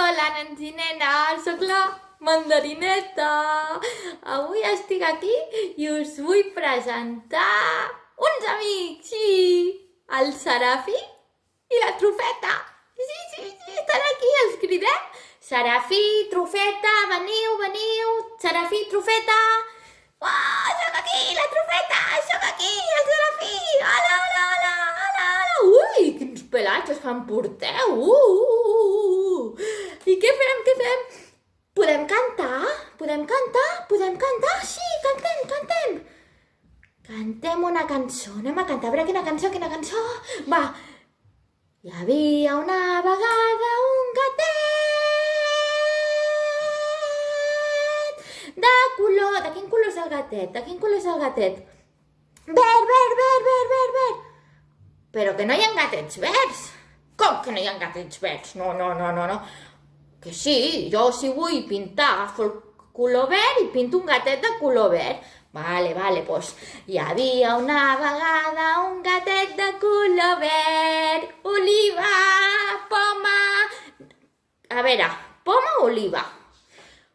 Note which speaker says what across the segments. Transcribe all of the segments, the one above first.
Speaker 1: Hola, nens i nenes, sóc la mandarineta. Avui estic aquí i us vull presentar uns amics, sí, el Serafi i la Trufeta. Sí, sí, sí, estan aquí, els cridem. Serafí, Trufeta, veniu, veniu, Serafí, Trufeta. Oh, soc aquí, la Trufeta, soc aquí, el Serafí. Hola, hola, hola, hola, hola. Ui, quins pelatges em porteu. Uh, uh, uh, uh. I què fem, què fem? Podem cantar? Podem cantar? Podem cantar? Sí, cantem, cantem. Cantem una cançó. Anem a cantar. A veure quina cançó, quina cançó. Va. Hi havia una vegada un gatet de color... De quin color és el gatet? De quin color és el gatet? Verd, verd, verd, verd, verd, verd. Però que no hi ha gatets verds. Com que no hi ha gatets verds? No, no, no, no, no. Que sí, jo si vull pintar agafo el color pinto un gatet de color verd. Vale, vale, doncs hi havia una vegada un gatet de color verd, oliva, poma... A veure, poma o oliva?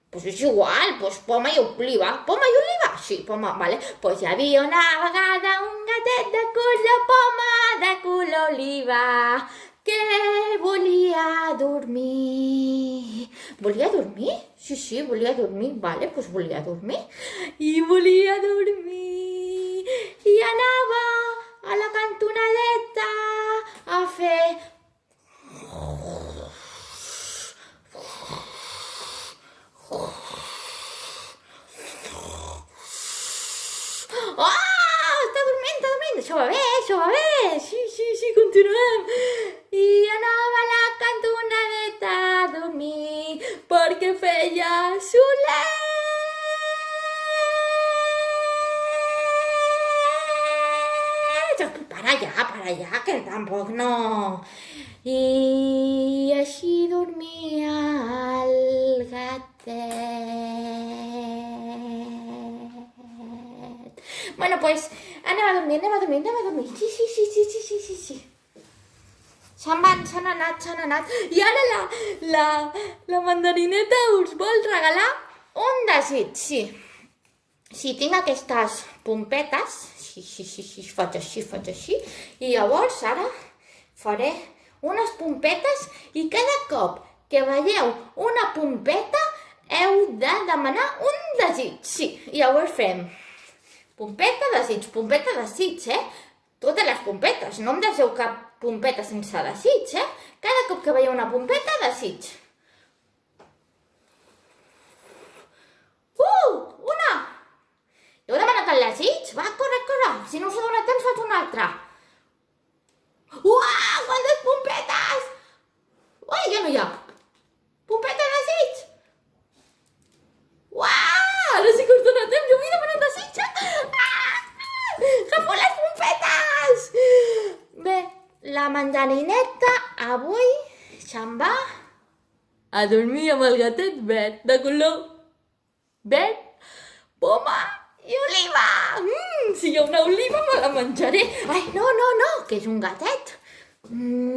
Speaker 1: Pues és igual, pues poma i oliva. Poma i oliva? Sí, poma, vale. Pues hi havia una vegada un gatet de color poma, de color oliva, Volia dormir? Sí, sí, volia dormir. Vale, doncs volia dormir. I volia dormir. I anava a la cantonadeta a fer... Oh! Està dormint, està dormint. Això va bé, això va bé. Sí, sí, sí, continuem. I feia solet. Para allà, para allà, que tampoc no. I així dormia el gatet. Bueno, pues anem a dormir, anem a dormir, anem a dormir. Sí, sí, sí, sí, sí, sí, sí, sí. Se'n van, s'han anat, s'han anat. I ara la, la, la mandarineta us vol regalar un desig, sí. Si tinc aquestes pompetes, sí, sí, sí, sí, faig així, faig així, i llavors ara faré unes pompetes i cada cop que veieu una pompeta heu de demanar un desig, sí, i llavors fem pompeta, desig, pompeta, desig, eh? Totes les pompetes, no em deixeu cap pompeta sense desig, eh? Cada cop que veieu una pompeta, desig. Uh, una! Heu demanat el desig? Va, corre, corre! Si no us ha donat temps, faig una altra. Uah, quantes pompetes! Ui, ja no hi ha. Pompeta desig! Uah, ara sí que us dona temps, jo vull demanar desig, eh? Ah! Agafo les pompetes! Bé, la mandarineta avui se'n va a dormir amb el gatet verd, de color verd, poma i oliva. Mm, si hi ha una oliva me la menjaré. Ai, no, no, no, que és un gatet. Mm.